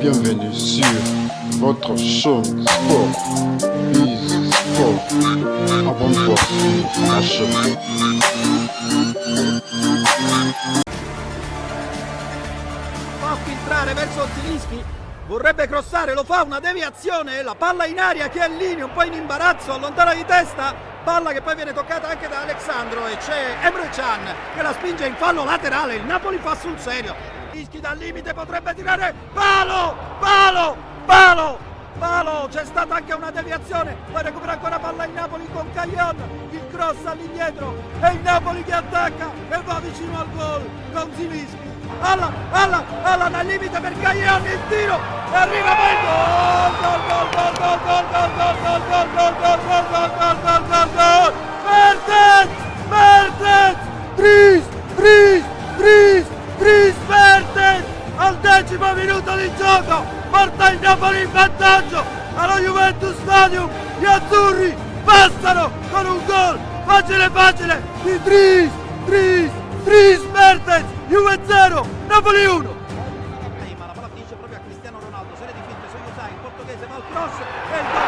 Bienvenue sur votre show sport, Biz Sport. Abonne-toi sur la chaîne. fa filtrare verso Zilinski vorrebbe crossare, lo fa una deviazione, la palla in aria che è Lini un po' in imbarazzo, allontana di testa, palla che poi viene toccata anche da Alexandro e c'è Emre Can che la spinge in fallo laterale, il Napoli fa sul serio, Zilinski dal limite potrebbe tirare, palo, palo, palo, palo, c'è stata anche una deviazione, poi recupera ancora palla in Napoli con Caglion, il cross all'indietro e il Napoli che attacca e va vicino al gol con Zilinski. Alla, alla, alla dal limite per Caglion, il tiro e arriva poi il gol, gol, gol, gol, gol, gol, gol, gol, gol, gol, gol, gol, gol, gol, gol, gol, gol, Mertens, Mertens, Tris, Tris, Tris, Tris Mertens, al decimo minuto di gioco, porta il Napoli in vantaggio allo Juventus Stadium, gli azzurri passano con un gol facile facile di Tris, Tris, Tris Mertens, Juve 0, Napoli 1. Ma la palla finisce proprio a Cristiano Ronaldo, serie di finte su Yusai, il portoghese va al cross e il gol.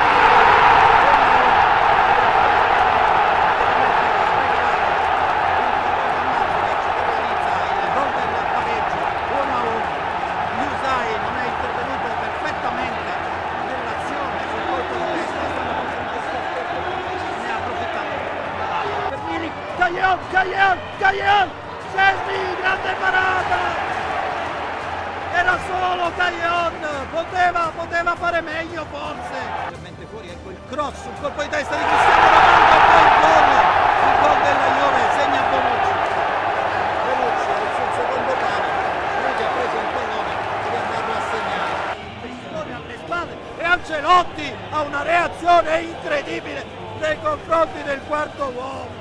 Il gol del pareggio, 1 a 1. Yusai non è intervenuto perfettamente nell'azione sul colpo di testa, è stato costretto ne ha approfittato per Milik, Caglion, Caglion, Caglion, Sesni, grande parata! Era solo Caglion, poteva, poteva fare meglio forse. Leggermente fuori, ecco il cross, un colpo di testa di Cristiano Ronaldo e poi il gol, il gol della Juve, segna Bonucci. Bonucci al suo secondo palo, lui che ha preso il pallone deve andarlo a segnare. Pressione alle spalle e Ancelotti ha una reazione incredibile nei confronti del quarto uomo.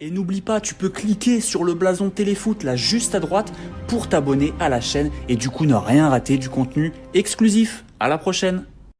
Et n'oublie pas, tu peux cliquer sur le blason téléfoot là juste à droite pour t'abonner à la chaîne. Et du coup ne rien rater du contenu exclusif. À la prochaine